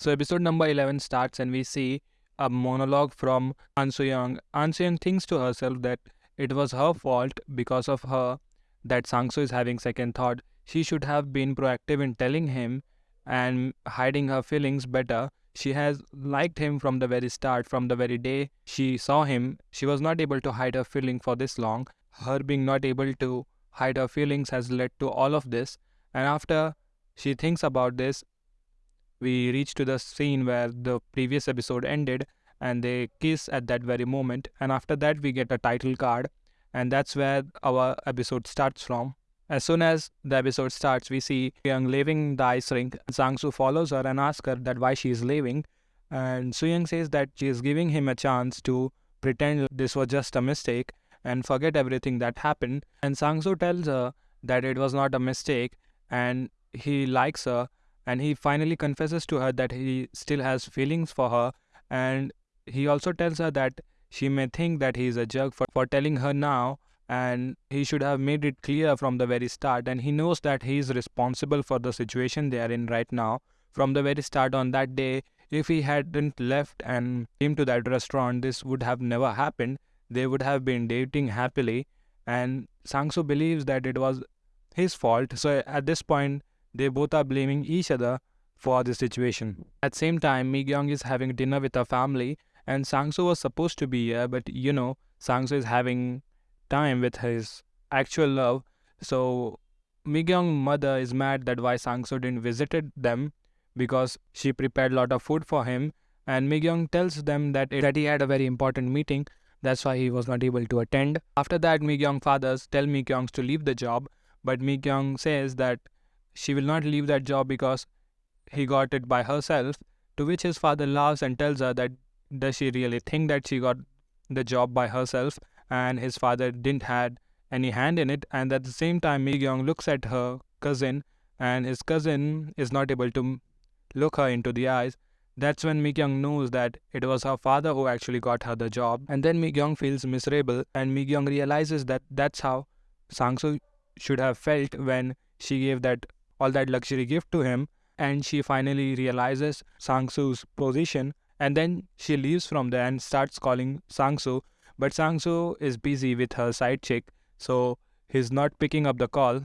So episode number 11 starts and we see a monologue from An Young. An Young thinks to herself that it was her fault because of her that Sang-soo is having second thought. She should have been proactive in telling him and hiding her feelings better. She has liked him from the very start, from the very day she saw him. She was not able to hide her feeling for this long. Her being not able to hide her feelings has led to all of this. And after she thinks about this, we reach to the scene where the previous episode ended and they kiss at that very moment and after that we get a title card and that's where our episode starts from. As soon as the episode starts we see young leaving the ice rink sangsu follows her and asks her that why she is leaving and suyang says that she is giving him a chance to pretend this was just a mistake and forget everything that happened and sangsu tells her that it was not a mistake and he likes her and he finally confesses to her that he still has feelings for her. And he also tells her that she may think that he is a jerk for, for telling her now and he should have made it clear from the very start. And he knows that he is responsible for the situation they are in right now. From the very start on that day if he hadn't left and came to that restaurant this would have never happened. They would have been dating happily. And sangsu believes that it was his fault. So at this point they both are blaming each other for the situation. At same time, Mi Gyung is having dinner with her family and Sangsu was supposed to be here, but you know, Sangsu is having time with his actual love. So Mi Gyung mother is mad that why Sangsu didn't visited them because she prepared a lot of food for him and Mi Gyung tells them that, that he had a very important meeting that's why he was not able to attend. After that, Mi Gyung fathers tell Mi Gyung to leave the job, but Mi Gyung says that she will not leave that job because he got it by herself. To which his father laughs and tells her that does she really think that she got the job by herself and his father didn't had any hand in it and at the same time Mi Gyung looks at her cousin and his cousin is not able to look her into the eyes. That's when Mi Gyung knows that it was her father who actually got her the job and then Mi Gyung feels miserable and Mi Gyung realizes that that's how Sangsu should have felt when she gave that all that luxury gift to him and she finally realizes Sangsu's position and then she leaves from there and starts calling Sangsu but Sangsu is busy with her side chick so he's not picking up the call.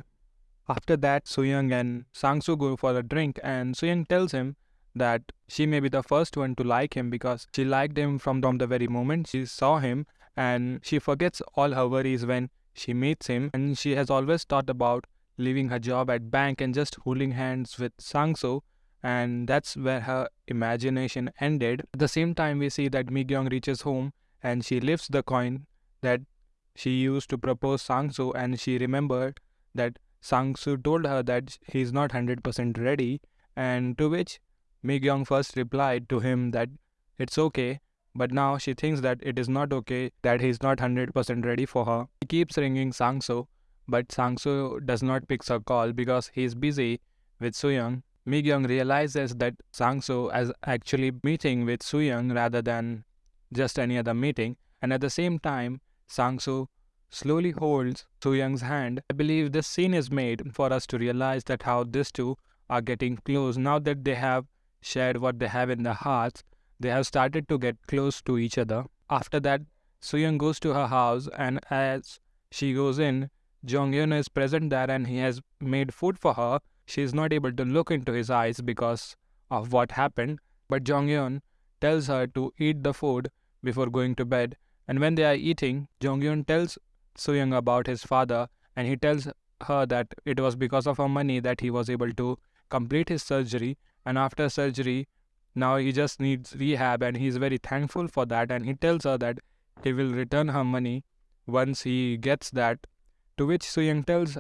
After that Suyang and Sangsu go for a drink and Suyang tells him that she may be the first one to like him because she liked him from, from the very moment she saw him and she forgets all her worries when she meets him and she has always thought about leaving her job at bank and just holding hands with Sangso and that's where her imagination ended. At the same time we see that Mi Gyung reaches home and she lifts the coin that she used to propose Sangso and she remembered that Sangsu told her that he's not 100% ready and to which Mi Gyung first replied to him that it's okay but now she thinks that it is not okay that he's not 100% ready for her. He keeps ringing Sangso but Sangsu does not pick her call because he is busy with Suyang. Migyung realizes that Sangsu is actually meeting with Suyang rather than just any other meeting and at the same time Sangsu slowly holds Suyang's hand. I believe this scene is made for us to realize that how these two are getting close now that they have shared what they have in their hearts they have started to get close to each other. After that Suyang goes to her house and as she goes in Jonghyun is present there and he has made food for her. She is not able to look into his eyes because of what happened, but Jonghyun tells her to eat the food before going to bed. And when they are eating, Jonghyun tells Suyang about his father and he tells her that it was because of her money that he was able to complete his surgery. And after surgery, now he just needs rehab and he is very thankful for that. And he tells her that he will return her money once he gets that to which Suyang tells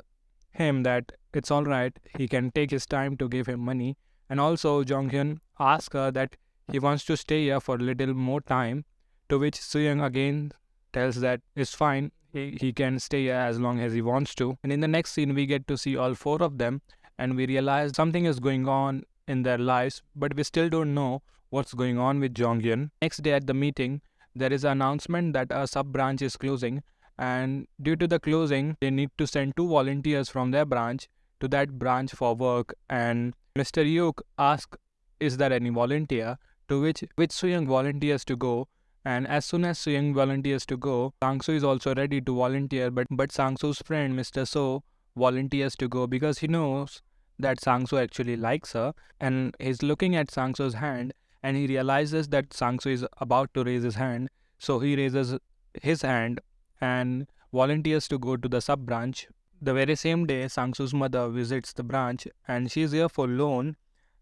him that it's alright, he can take his time to give him money. And also, Jonghyun asks her that he wants to stay here for a little more time. To which Suyang again tells that it's fine, he, he can stay here as long as he wants to. And in the next scene, we get to see all four of them and we realize something is going on in their lives, but we still don't know what's going on with Jonghyun. Next day at the meeting, there is an announcement that a sub branch is closing and due to the closing they need to send two volunteers from their branch to that branch for work and Mr. Yook asks is there any volunteer? To which which Suyang volunteers to go. And as soon as Suyang volunteers to go, Sangsu is also ready to volunteer, but but Sangsu's friend Mr. So volunteers to go because he knows that Sangsu actually likes her and he's looking at Sangsu's hand and he realizes that Sangsu is about to raise his hand. So he raises his hand and volunteers to go to the sub branch. The very same day, Sangsu's mother visits the branch and she is here for loan.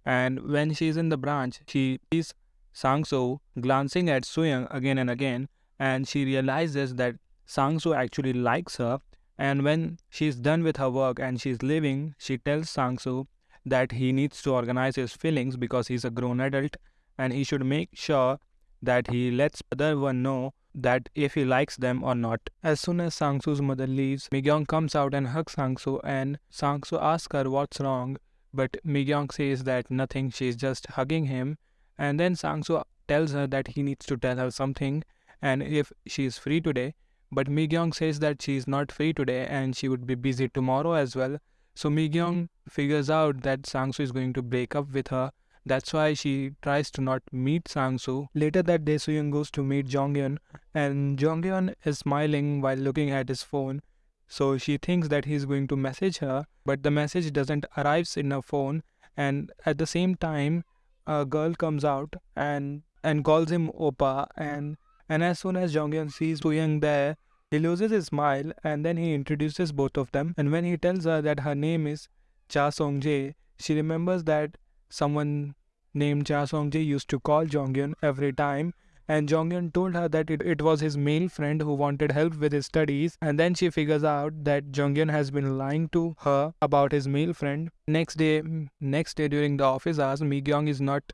And when she is in the branch, she sees Sangsu glancing at Suyang again and again, and she realizes that Sangsu actually likes her. And when she's done with her work and she's leaving, she tells Sangsu that he needs to organize his feelings because he's a grown adult and he should make sure that he lets the other one know that if he likes them or not. As soon as Sangsu's mother leaves, Migyong comes out and hugs Sangsu and Sangsu asks her what's wrong. But Migyong says that nothing, she's just hugging him. And then Sangsu tells her that he needs to tell her something and if she is free today. But Migyong says that she is not free today and she would be busy tomorrow as well. So Migyong figures out that Sangsu is going to break up with her that's why she tries to not meet Sangsu. Later that day, Suyang goes to meet Jonghyun, and Jonghyun is smiling while looking at his phone. So she thinks that he's going to message her, but the message doesn't arrive in her phone. And at the same time, a girl comes out and and calls him Opa. And and as soon as Jonghyun sees Suyang there, he loses his smile and then he introduces both of them. And when he tells her that her name is Cha Song Jae, she remembers that someone named Cha Song-jae used to call Jonghyun every time and Jonghyun told her that it, it was his male friend who wanted help with his studies and then she figures out that Jonghyun has been lying to her about his male friend. Next day next day during the office hours Mi-gyong is not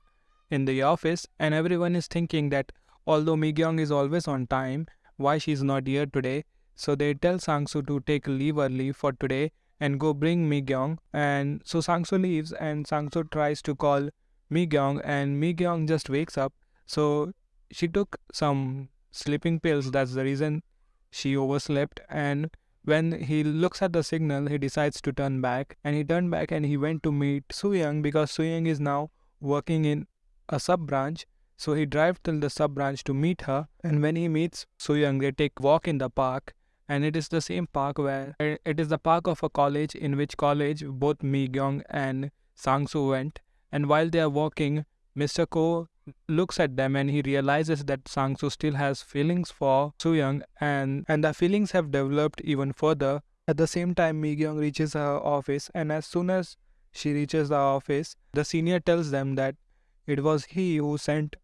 in the office and everyone is thinking that although Mi-gyong is always on time why she's not here today so they tell Sangsu to take leave early for today and go bring Mi Gyong. And so Sangso leaves and Sangso tries to call Mi Gyong and Mi Gyong just wakes up. So she took some sleeping pills. That's the reason she overslept. And when he looks at the signal, he decides to turn back. And he turned back and he went to meet Suyang because Suyang is now working in a sub branch. So he drives till the sub branch to meet her. And when he meets Suyang, they take walk in the park and it is the same park where it is the park of a college in which college both Mi Gyong and Sangsu went. And while they are walking, Mr. Ko looks at them and he realizes that Sangsu still has feelings for Suyang and, and the feelings have developed even further. At the same time, Mi Gyong reaches her office and as soon as she reaches the office, the senior tells them that it was he who sent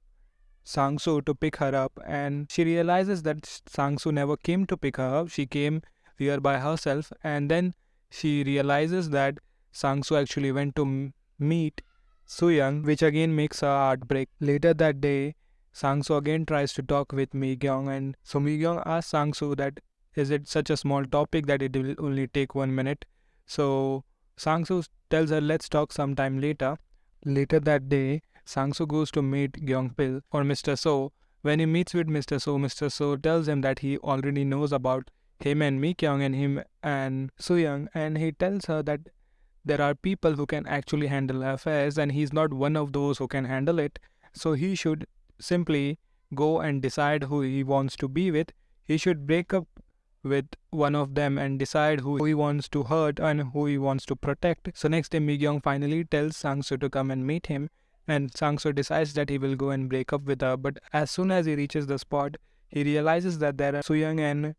Sangsu to pick her up and she realizes that Sangsu never came to pick her up. She came here by herself and then she realizes that Sangsu actually went to meet Suyang which again makes her heart break. Later that day, Sangsu again tries to talk with Mi Gyong and so Mi Gyong asks Sangsu that is it such a small topic that it will only take one minute. So Sangsu tells her let's talk sometime later. Later that day, Sangsu goes to meet Gyeongpil or Mr. So. When he meets with Mr. So, Mr. So tells him that he already knows about him and Mi Kyung and him and Suyang and he tells her that there are people who can actually handle affairs and he's not one of those who can handle it. So he should simply go and decide who he wants to be with. He should break up with one of them and decide who he wants to hurt and who he wants to protect. So next day Mi Kyung finally tells Sangsu to come and meet him and Sangso decides that he will go and break up with her. But as soon as he reaches the spot, he realizes that there are Suyang and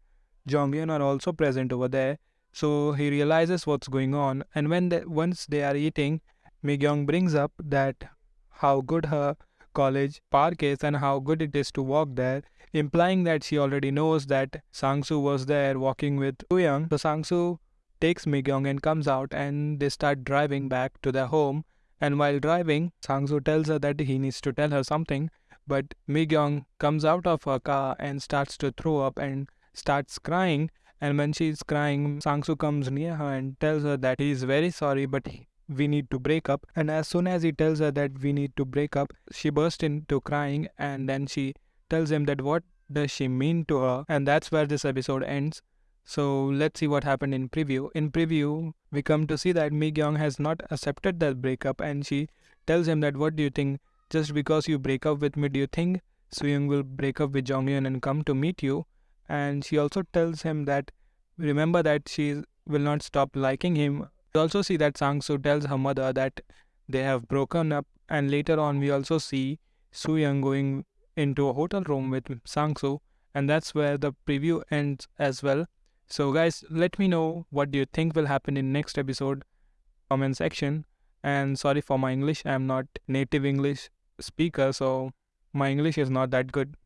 Jonghyun are also present over there. So he realizes what's going on. And when they, once they are eating, Migyong brings up that how good her college park is and how good it is to walk there, implying that she already knows that Sangsu was there walking with Suyang. So Sangsu takes Migyong and comes out and they start driving back to their home and while driving, Sangsu tells her that he needs to tell her something, but Migyong comes out of her car and starts to throw up and starts crying. And when she's crying, Sangsu comes near her and tells her that he is very sorry, but we need to break up. And as soon as he tells her that we need to break up, she bursts into crying and then she tells him that what does she mean to her. And that's where this episode ends. So let's see what happened in preview. In preview, we come to see that Mi Gyong has not accepted that breakup and she tells him that what do you think? Just because you break up with me, do you think Sooyoung will break up with Jonghyun and come to meet you? And she also tells him that remember that she will not stop liking him. We also see that Sang-soo tells her mother that they have broken up, and later on we also see Sooyoung going into a hotel room with Sang-soo, and that's where the preview ends as well. So guys, let me know what do you think will happen in next episode comment section. And sorry for my English, I'm not native English speaker, so my English is not that good.